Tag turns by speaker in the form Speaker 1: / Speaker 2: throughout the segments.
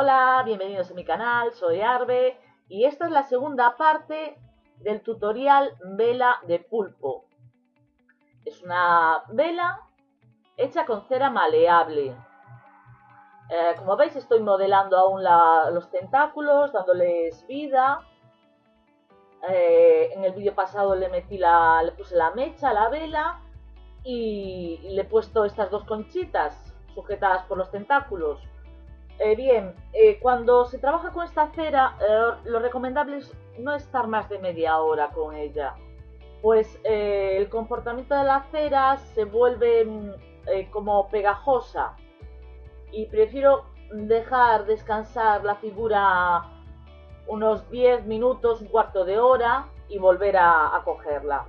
Speaker 1: Hola, bienvenidos a mi canal, soy Arbe y esta es la segunda parte del tutorial vela de pulpo. Es una vela hecha con cera maleable. Eh, como veis estoy modelando aún los tentáculos, dándoles vida. Eh, en el vídeo pasado le le puse la mecha a la vela y le he puesto estas dos conchitas sujetadas por los tentáculos. Eh, bien, eh, cuando se trabaja con esta cera, eh, lo recomendable es no estar más de media hora con ella, pues el comportamiento de la cera se vuelve mm, como pegajosa y prefiero dejar descansar la figura unos 10 minutos, un cuarto de hora y volver a cogerla.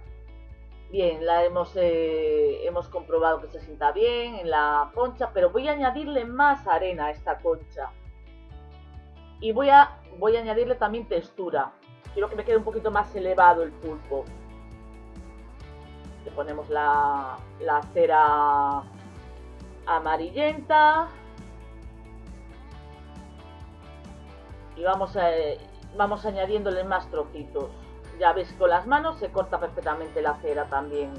Speaker 1: Bien, la hemos, eh, hemos comprobado que se sienta bien en la concha, pero voy a añadirle más arena a esta concha. Y voy a, voy a añadirle también textura. Quiero que me quede un poquito más elevado el pulpo. Le ponemos la, la cera amarillenta. Y vamos, a, vamos añadiéndole más trocitos. Ya veis, con las manos se corta perfectamente la cera también.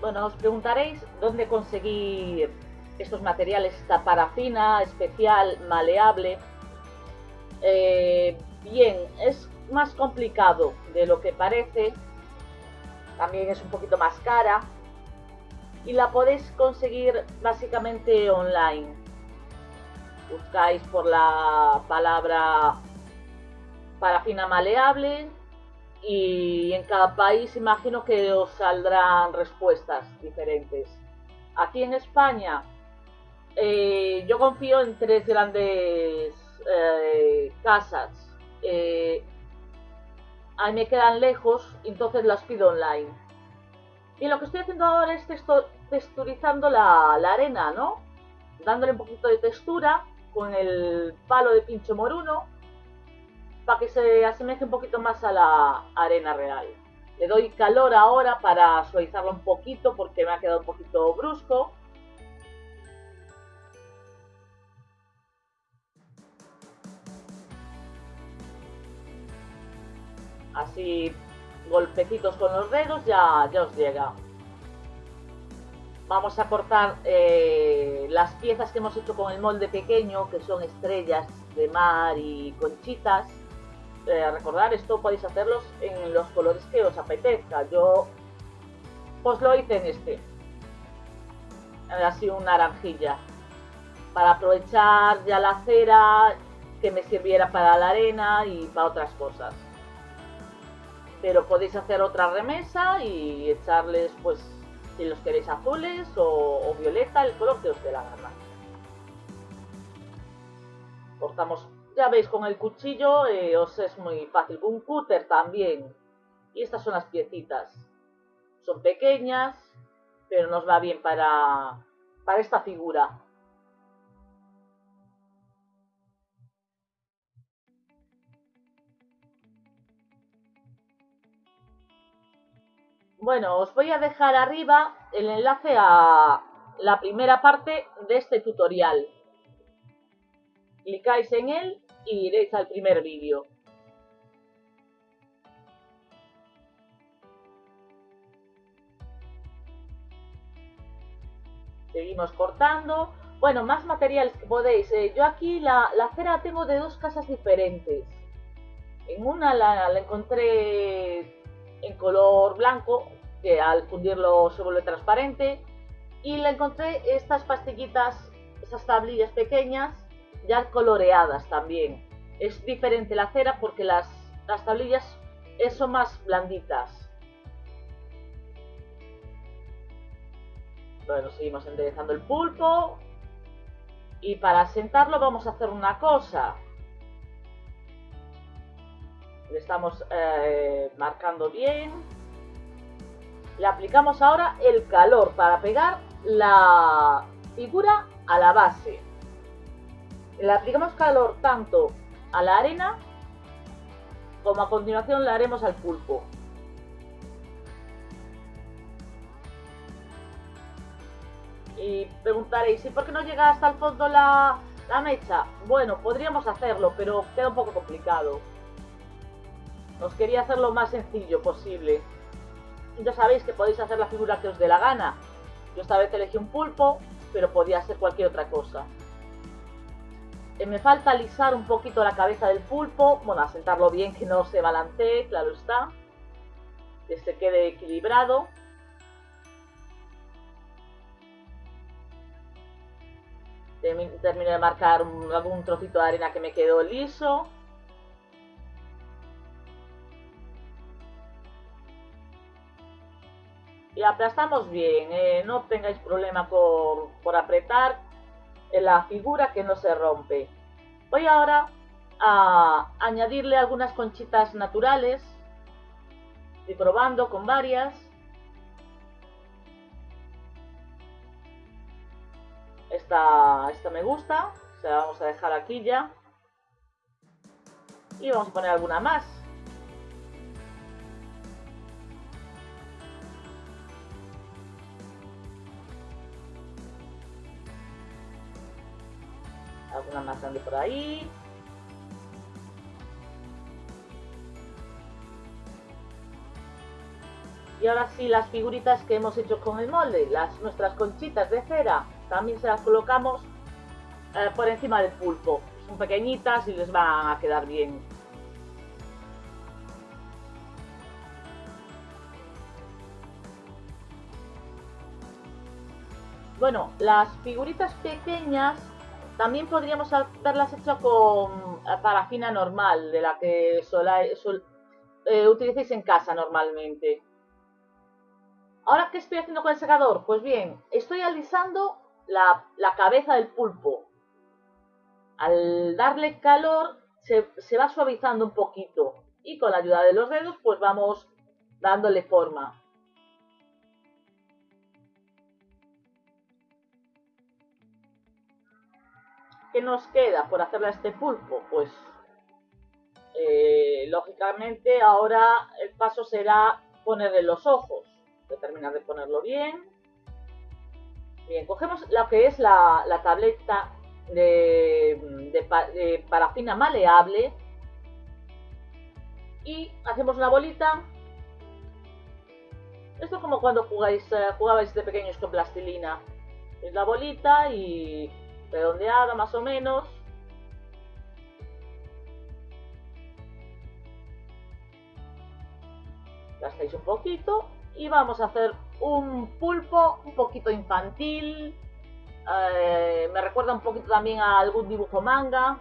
Speaker 1: Bueno, os preguntaréis dónde conseguir estos materiales, esta parafina especial, maleable. Eh, bien, es más complicado de lo que parece. También es un poquito más cara. Y la podéis conseguir básicamente online. Buscáis por la palabra parafina maleable y en cada país imagino que os saldrán respuestas diferentes. Aquí en España eh, yo confío en tres grandes eh, casas. Eh, ahí me quedan lejos, entonces las pido online. Y lo que estoy haciendo ahora es texturizando la, la arena, ¿no? Dándole un poquito de textura con el palo de pincho moruno para que se asemeje un poquito más a la arena real. Le doy calor ahora para suavizarlo un poquito porque me ha quedado un poquito brusco. Así golpecitos con los dedos ya, ya os llega. Vamos a cortar eh, las piezas que hemos hecho con el molde pequeño, que son estrellas de mar y conchitas eh, recordar, esto podéis hacerlos en los colores que os apetezca. Yo pues lo hice en este. Así un naranjilla. Para aprovechar ya la cera que me sirviera para la arena y para otras cosas. Pero podéis hacer otra remesa y echarles, pues, si los queréis azules o, violeta, el color que os dé la gana. Cortamos ya veis, con el cuchillo eh, os es muy fácil. Un cúter también. Y estas son las piecitas. Son pequeñas, pero nos va bien para, para esta figura. Bueno, os voy a dejar arriba el enlace a la primera parte de este tutorial. Clicáis en él y iréis al primer vídeo. Seguimos cortando. Bueno, más materiales que podéis. Eh, yo aquí la, cera tengo de dos casas diferentes. En una la, la, encontré en color blanco, que al fundirlo se vuelve transparente. Y la encontré estas pastillitas, esas tablillas pequeñas, ya coloreadas también. Es diferente la cera porque las, las tablillas son más blanditas. Bueno, seguimos enderezando el pulpo. Y para sentarlo vamos a hacer una cosa. Le estamos eh, marcando bien. Le aplicamos ahora el calor para pegar la figura a la base. Le aplicamos calor tanto a la arena como a continuación le haremos al pulpo. Y preguntaréis, ¿y por qué no llega hasta el fondo la, La mecha, bueno, podríamos hacerlo, pero queda un poco complicado. Os quería hacer lo más sencillo posible. Ya sabéis que podéis hacer la figura que os dé la gana. Yo esta vez elegí un pulpo, pero podía ser cualquier otra cosa. Eh, me falta alisar un poquito la cabeza del pulpo, bueno, asentarlo bien, que no se balancee, claro está. Que se quede equilibrado. Termino de marcar algún trocito de arena que me quedó liso. Y aplastamos bien, eh, no tengáis problema por, por apretar la figura que no se rompe. Voy ahora a añadirle algunas conchitas naturales. Estoy probando con varias. Esta, esta me gusta, se la vamos a dejar aquí ya. Y vamos a poner alguna más. Por ahí. Y ahora sí, las figuritas que hemos hecho con el molde, las nuestras conchitas de cera, también se las colocamos eh, por encima del pulpo. Son pequeñitas y les van a quedar bien. Bueno, las figuritas pequeñas también podríamos haberlas hecho con eh, parafina normal, de la que sol, eh, utilicéis en casa normalmente. Ahora, ¿qué estoy haciendo con el secador? Pues bien, estoy alisando la, cabeza del pulpo. Al darle calor, se, se va suavizando un poquito. Y con la ayuda de los dedos, pues vamos dándole forma. ¿Qué nos queda por hacerle a este pulpo? Pues eh, lógicamente ahora el paso será ponerle los ojos. Voy terminar de ponerlo bien. Bien, cogemos lo que es la, tableta de, parafina maleable y hacemos una bolita. Esto es como cuando jugáis, eh, jugabais de pequeños con plastilina. Es la bolita y redondeada más o menos. Gastáis un poquito y vamos a hacer un pulpo un poquito infantil. Eh, me recuerda un poquito también a algún dibujo manga.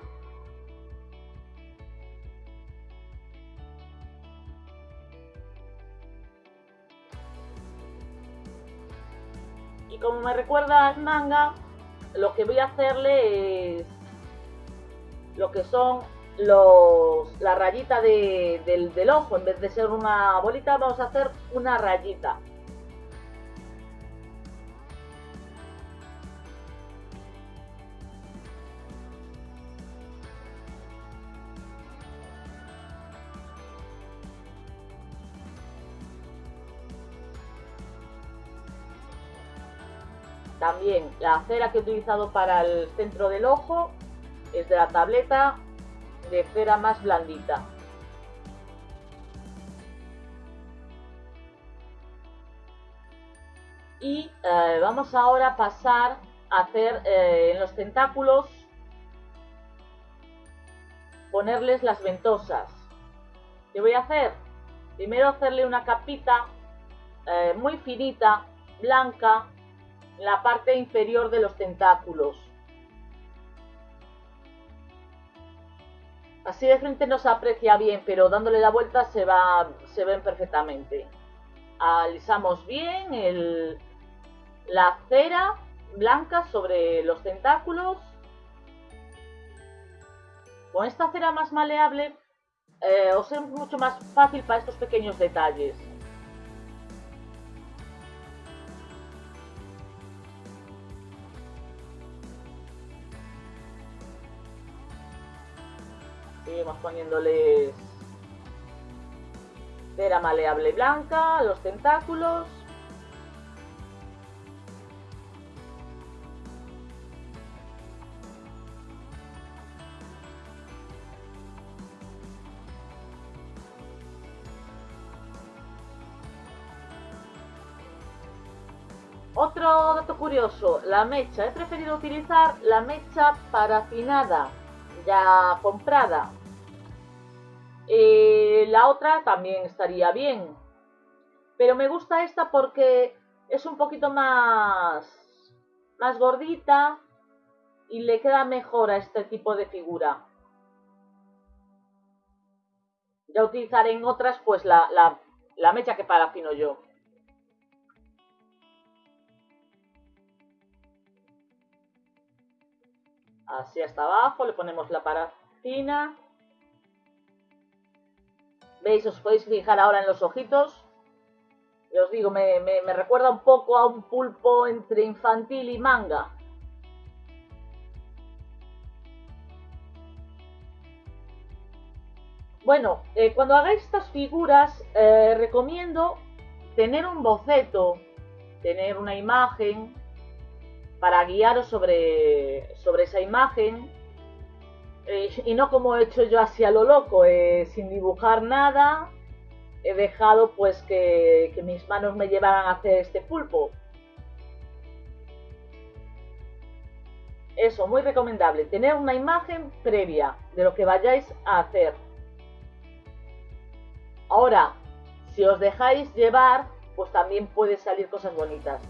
Speaker 1: Y como me recuerda al manga, lo que voy a hacerle es lo que son los, la rayita del, del ojo. En vez de ser una bolita, vamos a hacer una rayita. También la cera que he utilizado para el centro del ojo es de la tableta de cera más blandita. Y eh, vamos ahora a pasar a hacer eh, en los tentáculos, ponerles las ventosas. ¿Qué voy a hacer? Primero hacerle una capita eh, muy finita, blanca, la parte inferior de los tentáculos. Así de frente no se aprecia bien, pero dándole la vuelta se, va, se ven perfectamente. Alisamos bien la cera blanca sobre los tentáculos. Con esta cera más maleable eh, os es mucho más fácil para estos pequeños detalles. Seguimos poniéndoles cera maleable blanca, los tentáculos. Otro dato curioso, la mecha. He preferido utilizar la mecha parafinada ya comprada. Eh, la otra también estaría bien. Pero me gusta esta porque es un poquito más, más gordita y le queda mejor a este tipo de figura. Ya utilizaré en otras pues la, la, la mecha que parafino yo. Así hasta abajo, le ponemos la parafina. ¿Veis? Os podéis fijar ahora en los ojitos. Y os digo, me, recuerda un poco a un pulpo entre infantil y manga. Bueno, eh, cuando hagáis estas figuras, eh, recomiendo tener un boceto, tener una imagen, para guiaros sobre, sobre esa imagen eh, y no como he hecho yo así a lo loco, eh, sin dibujar nada, he dejado pues que, que mis manos me llevaran a hacer este pulpo. Eso, muy recomendable, tener una imagen previa de lo que vayáis a hacer. Ahora, si os dejáis llevar, pues también puede salir cosas bonitas.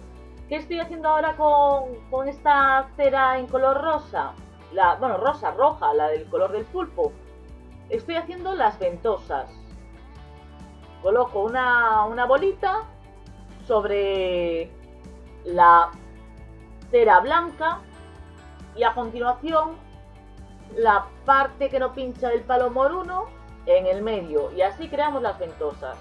Speaker 1: ¿Qué estoy haciendo ahora con, esta cera en color rosa? La, bueno, rosa, roja, la del color del pulpo. Estoy haciendo las ventosas. Coloco una, una bolita sobre la cera blanca y a continuación la parte que no pincha del palo moruno en el medio y así creamos las ventosas.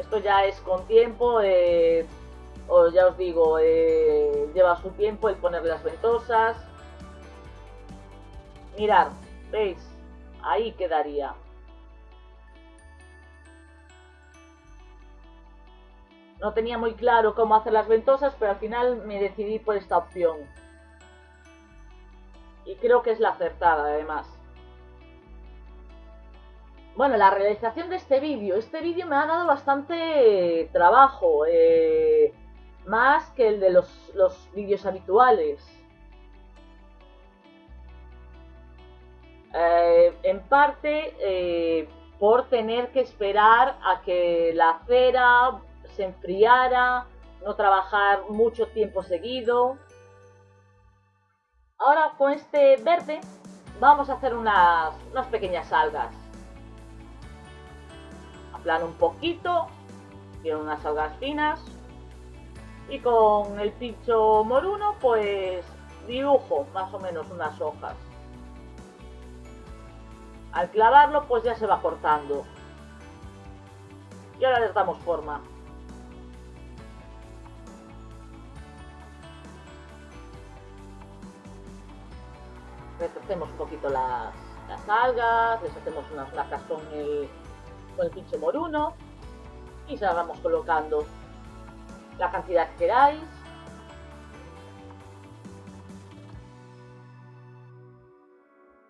Speaker 1: Esto ya es con tiempo, eh, ya os digo, eh, lleva su tiempo el poner las ventosas. Mirad, ¿veis? Ahí quedaría. No tenía muy claro cómo hacer las ventosas, pero al final me decidí por esta opción. Y creo que es la acertada, además. Bueno, la realización de este vídeo. Este vídeo me ha dado bastante trabajo, eh, más que el de los, vídeos habituales. Eh, en parte eh, por tener que esperar a que la cera se enfriara, no trabajar mucho tiempo seguido. Ahora con este verde vamos a hacer unas, unas pequeñas algas plano un poquito, tiene unas algas finas y con el pincho moruno pues dibujo más o menos unas hojas. Al clavarlo pues ya se va cortando. Y ahora les damos forma. hacemos un poquito las, las algas, les hacemos unas placas con el, con el pinche moruno y se la vamos colocando la cantidad que queráis.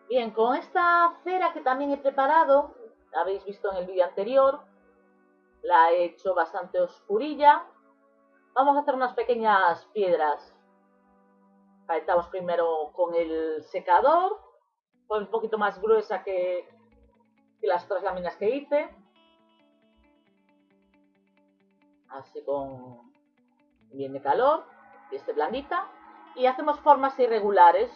Speaker 1: Bien, con esta cera que también he preparado, la habéis visto en el vídeo anterior, la he hecho bastante oscurilla. Vamos a hacer unas pequeñas piedras. Calentamos primero con el secador, un poquito más gruesa que, y las otras láminas que hice. Así con bien de calor y este blandita. Y hacemos formas irregulares.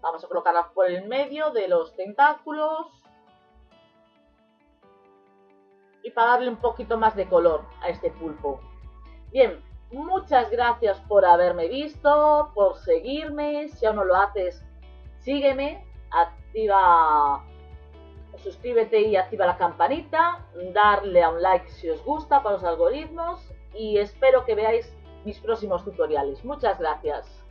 Speaker 1: Vamos a colocarlas por el medio de los tentáculos. Y para darle un poquito más de color a este pulpo. Bien, muchas gracias por haberme visto, por seguirme. Si aún no lo haces, sígueme, activa suscríbete y activa la campanita, darle a un like si os gusta para los algoritmos y espero que veáis mis próximos tutoriales. Muchas gracias.